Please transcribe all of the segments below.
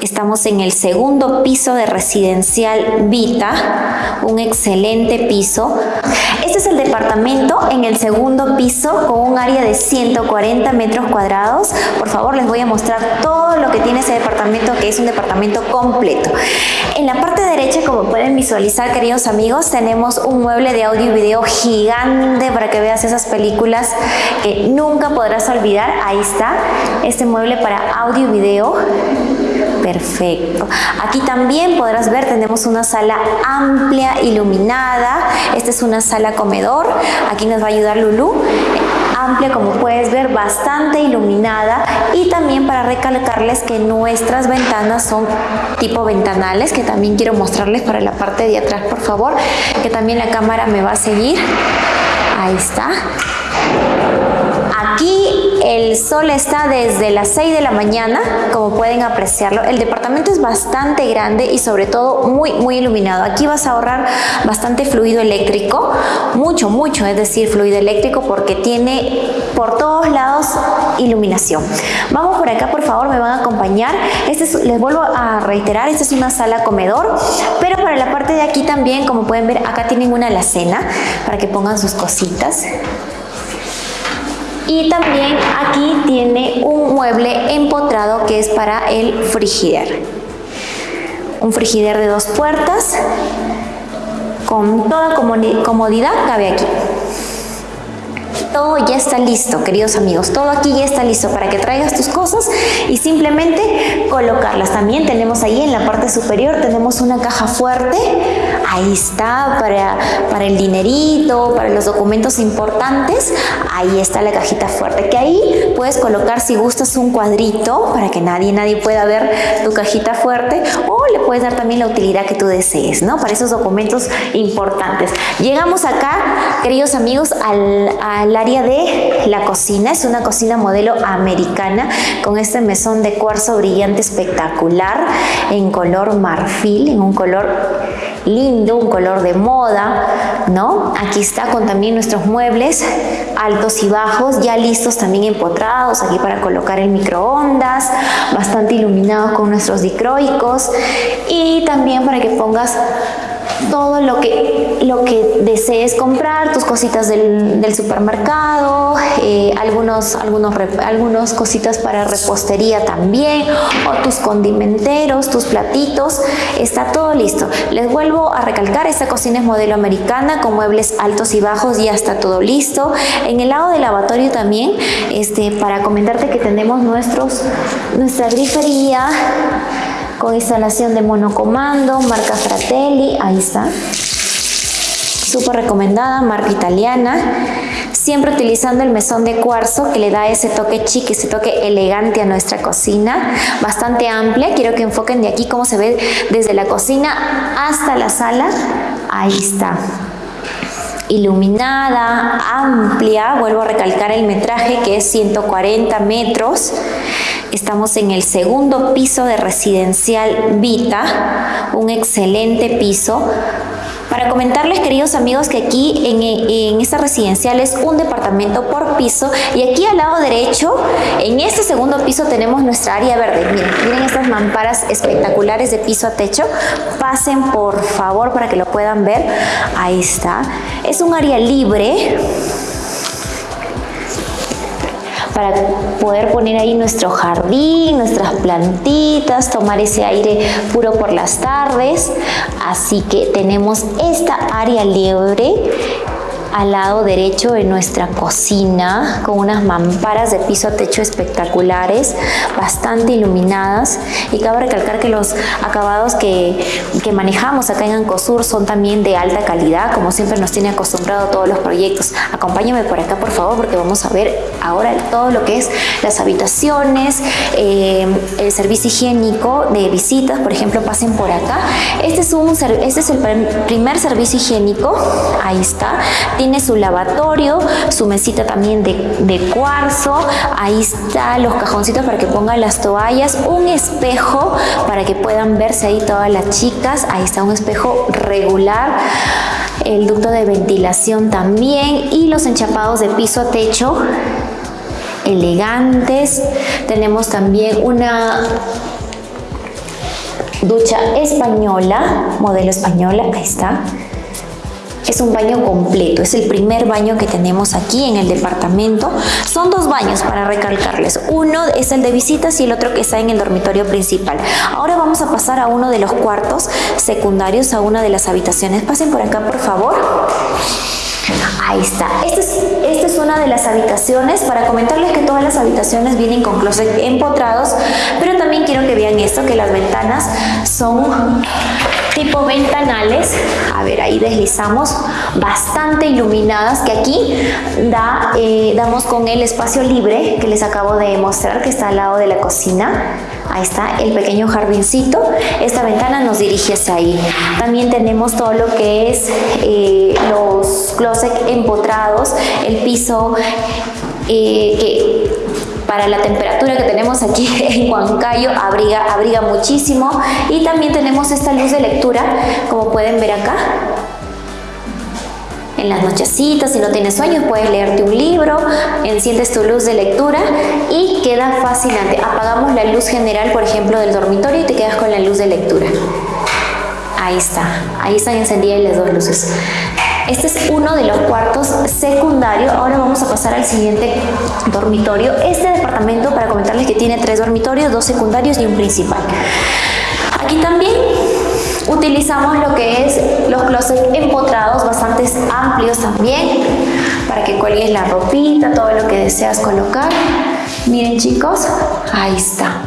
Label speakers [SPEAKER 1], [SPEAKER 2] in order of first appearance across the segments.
[SPEAKER 1] Estamos en el segundo piso de Residencial Vita, un excelente piso. Este es el departamento en el segundo piso con un área de 140 metros cuadrados. Por favor, les voy a mostrar todo lo que tiene ese departamento, que es un departamento completo. En la parte derecha, como pueden visualizar, queridos amigos, tenemos un mueble de audio y video gigante para que veas esas películas que nunca podrás olvidar. Ahí está, este mueble para audio y video Perfecto. Aquí también podrás ver, tenemos una sala amplia, iluminada. Esta es una sala comedor. Aquí nos va a ayudar Lulu amplia como puedes ver, bastante iluminada y también para recalcarles que nuestras ventanas son tipo ventanales que también quiero mostrarles para la parte de atrás por favor, que también la cámara me va a seguir. Ahí está. El sol está desde las 6 de la mañana, como pueden apreciarlo. El departamento es bastante grande y sobre todo muy, muy iluminado. Aquí vas a ahorrar bastante fluido eléctrico, mucho, mucho, es decir, fluido eléctrico porque tiene por todos lados iluminación. Vamos por acá, por favor, me van a acompañar. Este les vuelvo a reiterar, esta es una sala comedor, pero para la parte de aquí también, como pueden ver, acá tienen una alacena para que pongan sus cositas. Y también aquí tiene un mueble empotrado que es para el frigider. Un frigider de dos puertas con toda comodidad cabe aquí todo ya está listo, queridos amigos. Todo aquí ya está listo para que traigas tus cosas y simplemente colocarlas. También tenemos ahí en la parte superior, tenemos una caja fuerte. Ahí está para, para el dinerito, para los documentos importantes. Ahí está la cajita fuerte, que ahí puedes colocar si gustas un cuadrito para que nadie, nadie pueda ver tu cajita fuerte o le puedes dar también la utilidad que tú desees, ¿no? Para esos documentos importantes. Llegamos acá, queridos amigos, al, al área de la cocina. Es una cocina modelo americana con este mesón de cuarzo brillante espectacular en color marfil, en un color lindo, un color de moda, ¿no? Aquí está con también nuestros muebles altos y bajos, ya listos también empotrados, aquí para colocar el microondas, bastante iluminados con nuestros dicroicos y también para que pongas todo lo que, lo que desees comprar, tus cositas del, supermercado, eh, algunos, algunos, algunos cositas para repostería también, o tus condimenteros, tus platitos, está todo listo. Les vuelvo a recalcar, esta cocina es modelo americana con muebles altos y bajos, ya está todo listo. En el lado del lavatorio también, este, para comentarte que tenemos nuestros, nuestra grifería, con instalación de monocomando, marca Fratelli, ahí está. Súper recomendada, marca italiana. Siempre utilizando el mesón de cuarzo que le da ese toque chic, ese toque elegante a nuestra cocina. Bastante amplia, quiero que enfoquen de aquí cómo se ve desde la cocina hasta la sala. Ahí está iluminada, amplia, vuelvo a recalcar el metraje que es 140 metros, Estamos en el segundo piso de Residencial Vita, un excelente piso. Para comentarles, queridos amigos, que aquí en, esta residencial es un departamento por piso y aquí al lado derecho, en este segundo piso tenemos nuestra área verde. Miren, miren estas mamparas espectaculares de piso a techo. Pasen por favor para que lo puedan ver. Ahí está. Es un área libre para poder poner ahí nuestro jardín, nuestras plantitas, tomar ese aire puro por las tardes. Así que tenemos esta área libre al lado derecho de nuestra cocina con unas mamparas de piso a techo espectaculares, bastante iluminadas y cabe recalcar que los acabados que, que manejamos acá en Ancosur son también de alta calidad, como siempre nos tiene acostumbrado todos los proyectos. Acompáñame por acá por favor porque vamos a ver ahora todo lo que es las habitaciones, eh, el servicio higiénico de visitas, por ejemplo pasen por acá. Este es, un, este es el primer servicio higiénico, ahí está tiene su lavatorio, su mesita también de, cuarzo, ahí está los cajoncitos para que pongan las toallas, un espejo para que puedan verse ahí todas las chicas, ahí está un espejo regular, el ducto de ventilación también. Y los enchapados de piso a techo elegantes. Tenemos también una Ducha española, modelo española, ahí está. Es un baño completo, es el primer baño que tenemos aquí en el departamento. Son dos baños para recalcarles. Uno es el de visitas y el otro que está en el dormitorio principal. Ahora vamos a pasar a uno de los cuartos secundarios, a una de las habitaciones. Pasen por acá, por favor. Ahí está. Esta es, es, una de las habitaciones. Para comentarles que todas las habitaciones vienen con closet empotrados, pero también quiero que vean esto, que las ventanas son tipo ventanales, a ver ahí deslizamos, bastante iluminadas que aquí da, eh, damos con el espacio libre que les acabo de mostrar que está al lado de la cocina. Ahí está el pequeño jardincito. Esta ventana nos dirige hacia ahí. También tenemos todo lo que es eh, los closet empotrados, el piso eh, que para la temperatura que tenemos aquí en Huancayo abriga, abriga muchísimo y también tenemos esta luz de lectura como pueden ver acá en las nochecitas, si no tienes sueños, puedes leerte un libro, enciendes tu luz de lectura y queda fascinante. Apagamos la luz general, por ejemplo, del dormitorio y te quedas con la luz de lectura. Ahí está, ahí están encendidas las dos luces. Este es uno de los cuartos secundarios. Ahora vamos a pasar al siguiente dormitorio. Este departamento, para comentarles que tiene tres dormitorios, dos secundarios y un principal. Aquí también utilizamos lo que es los closets empotrados, bastante amplios también, para que cuelgues la ropita, todo lo que deseas colocar. Miren chicos, ahí está.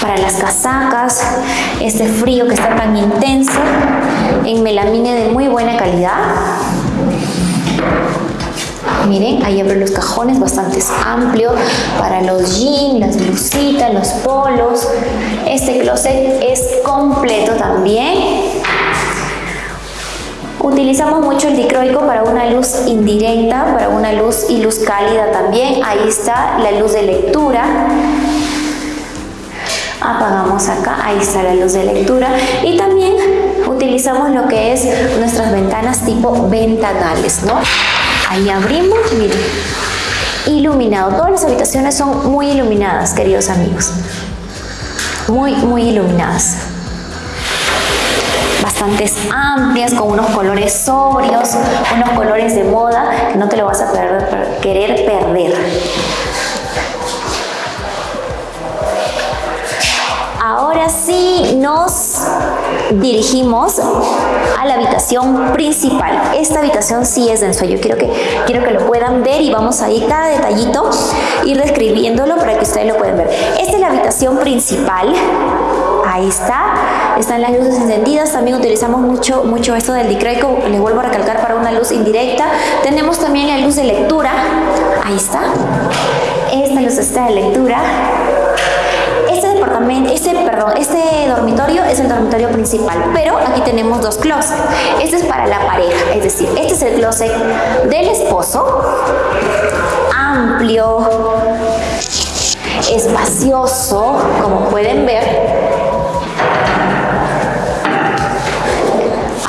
[SPEAKER 1] Para las casacas, este frío que está tan intenso, en melamine de muy buena calidad. Miren, ahí abro los cajones bastante amplio para los jeans, las blusitas, los polos. Este closet es completo también. Utilizamos mucho el dicroico para una luz indirecta, para una luz y luz cálida también. Ahí está la luz de lectura. Apagamos acá, ahí está la luz de lectura. Y también utilizamos lo que es nuestras ventanas tipo ventanales, ¿no? Ahí abrimos, miren, iluminado. Todas las habitaciones son muy iluminadas, queridos amigos. Muy, muy iluminadas. Bastantes amplias, con unos colores sobrios, unos colores de moda que no te lo vas a querer perder. Ahora sí nos dirigimos a la habitación principal. Esta habitación sí es de ensueño. Quiero que, quiero que lo puedan ver y vamos a ir cada detallito, ir describiéndolo para que ustedes lo puedan ver. Esta es la habitación principal. Ahí está, están las luces encendidas, también utilizamos mucho, mucho esto del dicreco, les vuelvo a recalcar para una luz indirecta. Tenemos también la luz de lectura, ahí está, esta luz está de lectura, este, perdón, este dormitorio es el dormitorio principal, pero aquí tenemos dos closets. Este es para la pareja, es decir, este es el closet del esposo, amplio, espacioso, como pueden ver.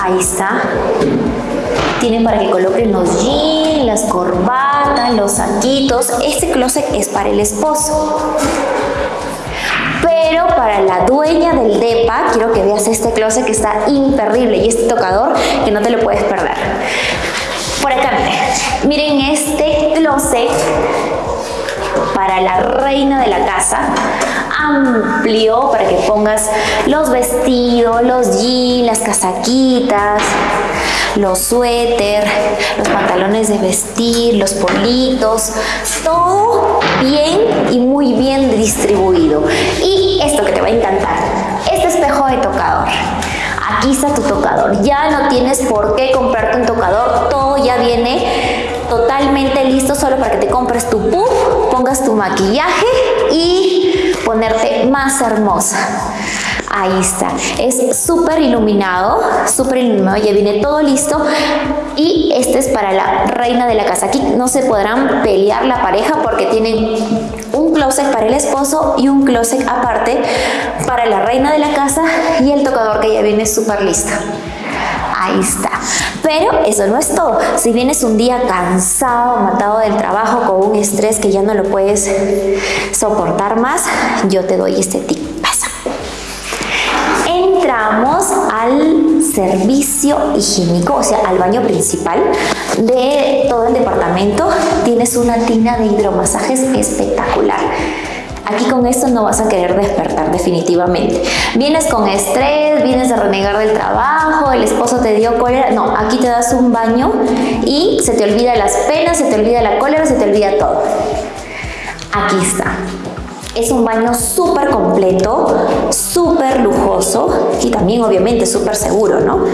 [SPEAKER 1] Ahí está. Tienen para que coloquen los jeans, las corbatas, los saquitos. Este closet es para el esposo. Para la dueña del DEPA, quiero que veas este closet que está imperdible y este tocador que no te lo puedes perder. Por acá, miren, miren este closet para la reina de la casa. Amplio para que pongas los vestidos, los jeans, las casaquitas, los suéter, los pantalones de vestir, los politos, todo bien y muy bien distribuido. Y esto que te va a encantar, este espejo de tocador. Aquí está tu tocador. Ya no tienes por qué comprarte un tocador. Todo ya viene totalmente listo solo para que te compres tu puff, pongas tu maquillaje y ponerte más hermosa. Ahí está. Es súper iluminado, súper iluminado. Ya viene todo listo. Y este es para la reina de la casa. Aquí no se podrán pelear la pareja porque tienen un closet para el esposo y un closet aparte para la reina de la casa y el tocador que ya viene súper listo. Ahí está. Pero eso no es todo. Si vienes un día cansado, matado del trabajo, con un estrés que ya no lo puedes soportar más, yo te doy este tip servicio higiénico, o sea, al baño principal de todo el departamento, tienes una tina de hidromasajes espectacular. Aquí con esto no vas a querer despertar definitivamente. Vienes con estrés, vienes a renegar del trabajo, el esposo te dio cólera. No, aquí te das un baño y se te olvida las penas, se te olvida la cólera, se te olvida todo. Aquí está. Es un baño súper completo, súper lujoso y también obviamente súper seguro, ¿no?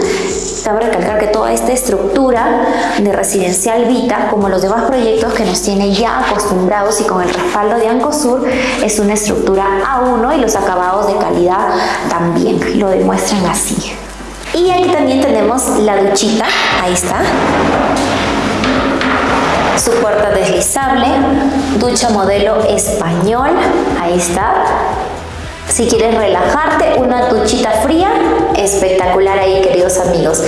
[SPEAKER 1] Cabe recalcar que toda esta estructura de Residencial Vita, como los demás proyectos que nos tiene ya acostumbrados y con el respaldo de Ancosur, es una estructura A1 y los acabados de calidad también lo demuestran así. Y aquí también tenemos la duchita, ahí está su puerta deslizable, ducha modelo español, ahí está. Si quieres relajarte, una duchita fría, espectacular ahí queridos amigos.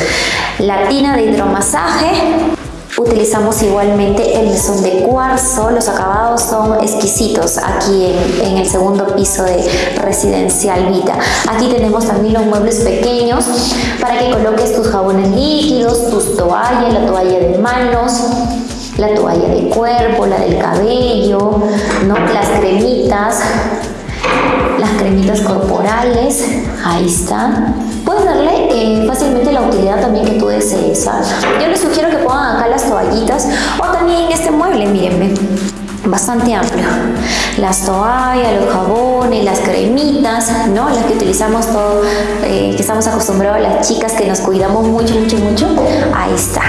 [SPEAKER 1] La tina de hidromasaje, Utilizamos igualmente el mesón de cuarzo, los acabados son exquisitos aquí en, en, el segundo piso de Residencial Vita. Aquí tenemos también los muebles pequeños para que coloques tus jabones líquidos, tus toallas, la toalla de manos, la toalla de cuerpo, la del cabello, ¿no? las cremitas, las cremitas corporales, ahí está. Puedes darle eh, fácilmente la utilidad también que tú desees. Yo les sugiero que pongan acá las toallitas o también este mueble, mírenme, bastante amplio. Las toallas, los jabones, las cremitas, ¿no? Las que utilizamos todo, eh, que estamos acostumbrados las chicas que nos cuidamos mucho, mucho, mucho. Ahí está.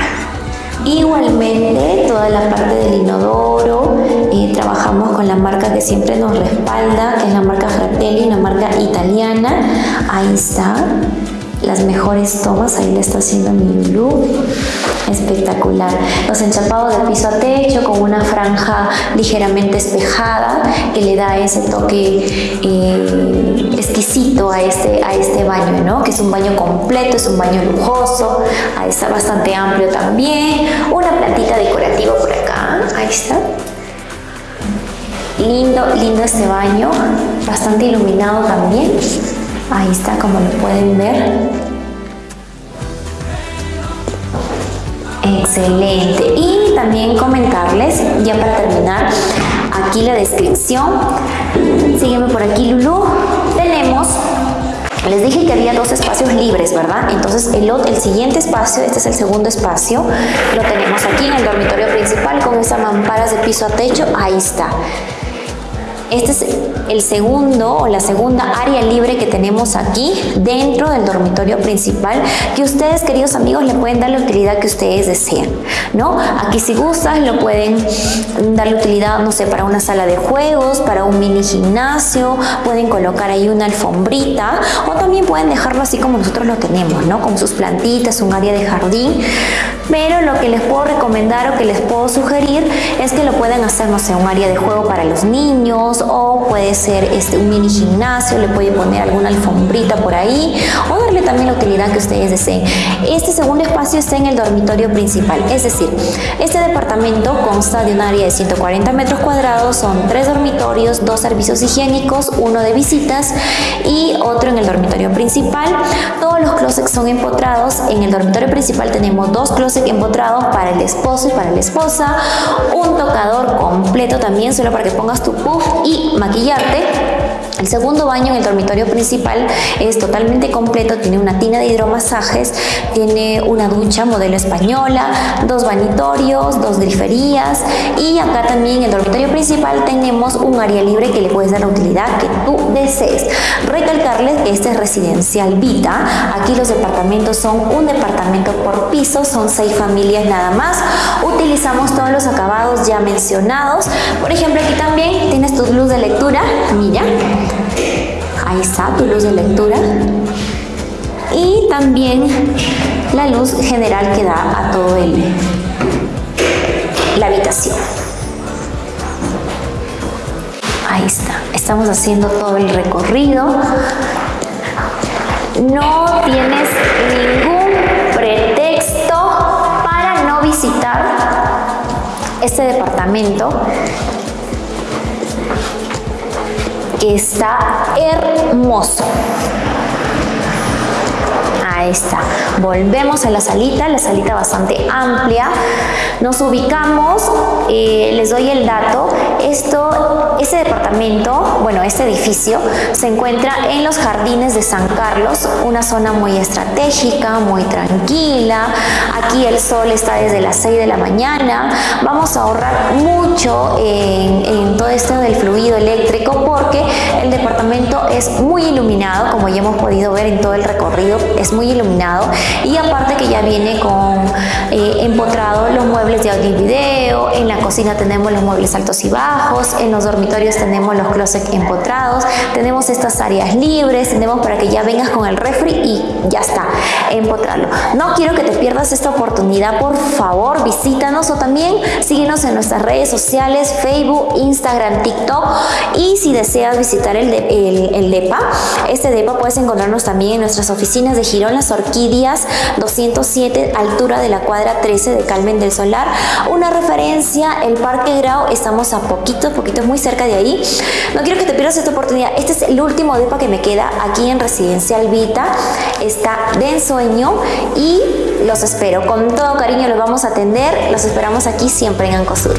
[SPEAKER 1] Igualmente, toda la parte del inodoro, eh, trabajamos con la marca que siempre nos respalda, que es la marca Fratelli, una marca italiana. Ahí está mejores tomas, ahí le está haciendo mi Lulu, espectacular. Los enchapados de piso a techo con una franja ligeramente espejada que le da ese toque eh, exquisito a este, a este baño, ¿no? que es un baño completo, es un baño lujoso, ahí está bastante amplio también, una plantita decorativa por acá, ahí está. Lindo, lindo este baño, bastante iluminado también. Ahí está, como lo pueden ver. Excelente. Y también comentarles, ya para terminar, aquí la descripción. Sígueme por aquí, Lulu. Tenemos les dije que había dos espacios libres, ¿verdad? Entonces el, el siguiente espacio, este es el segundo espacio, lo tenemos aquí en el dormitorio principal con esas mamparas de piso a techo, ahí está. Este es el segundo o la segunda área libre que tenemos aquí dentro del dormitorio principal que ustedes queridos amigos le pueden dar la utilidad que ustedes deseen ¿no? aquí si gustan lo pueden dar la utilidad no sé para una sala de juegos para un mini gimnasio pueden colocar ahí una alfombrita o también pueden dejarlo así como nosotros lo tenemos ¿no? con sus plantitas, un área de jardín pero lo que les puedo recomendar o que les puedo sugerir es que lo pueden hacer, no sé, un área de juego para los niños o puede ser este, un mini gimnasio, le pueden poner alguna alfombrita por ahí o darle también la utilidad que ustedes deseen. Este segundo espacio está en el dormitorio principal, es decir, este departamento consta de un área de 140 metros cuadrados, son tres dormitorios, dos servicios higiénicos, uno de visitas y otro en el dormitorio principal. Los closets son empotrados, en el dormitorio principal tenemos dos closets empotrados para el esposo y para la esposa, un tocador completo también solo para que pongas tu puff y maquillarte el segundo baño en el dormitorio principal es totalmente completo, tiene una tina de hidromasajes, tiene una ducha modelo española, dos vanitorios, dos griferías y acá también en el dormitorio principal tenemos un área libre que le puedes dar la utilidad que tú desees. Recalcarles que este es residencial Vita, aquí los departamentos son un departamento por piso, son seis familias nada más, utilizamos todos los acabados ya mencionados, por ejemplo aquí también tienes tu luz de lectura, mira, Ahí está tu luz de lectura. Y también la luz general que da a todo el, la habitación. Ahí está. Estamos haciendo todo el recorrido. No tienes ningún pretexto para no visitar este departamento está hermoso. Ahí está. Volvemos a la salita, la salita bastante amplia. Nos ubicamos, eh, les doy el dato, esto, este departamento, bueno, este edificio se encuentra en los jardines de San Carlos, una zona muy estratégica, muy tranquila. Aquí el sol está desde las 6 de la mañana. Vamos a ahorrar mucho en, en todo esto del fluido eléctrico porque el departamento es muy iluminado, como ya hemos podido ver en todo el recorrido, es muy iluminado y aparte que ya viene con eh, empotrado los muebles de audio y video, en la cocina tenemos los muebles altos y bajos, en los dormitorios tenemos los closets empotrados, tenemos estas áreas libres, tenemos para que ya vengas con el refri y ya está, empotrarlo. No quiero que te pierdas esta oportunidad, por favor visítanos o también síguenos en nuestras redes sociales, Facebook, Instagram, TikTok y si deseas visitar el, el, el DEPA, este DEPA puedes encontrarnos también en nuestras oficinas de Girón Las Orquídeas 207, altura de la cuadra 13 de Calmen del Solar. Una referencia, el Parque Grau, estamos a poquito, poquito, muy cerca de ahí. No quiero que te pierdas esta oportunidad. Este es el último DEPA que me queda aquí en Residencial Vita. Está de ensueño y los espero. Con todo cariño los vamos a atender. Los esperamos aquí siempre en Ancosur.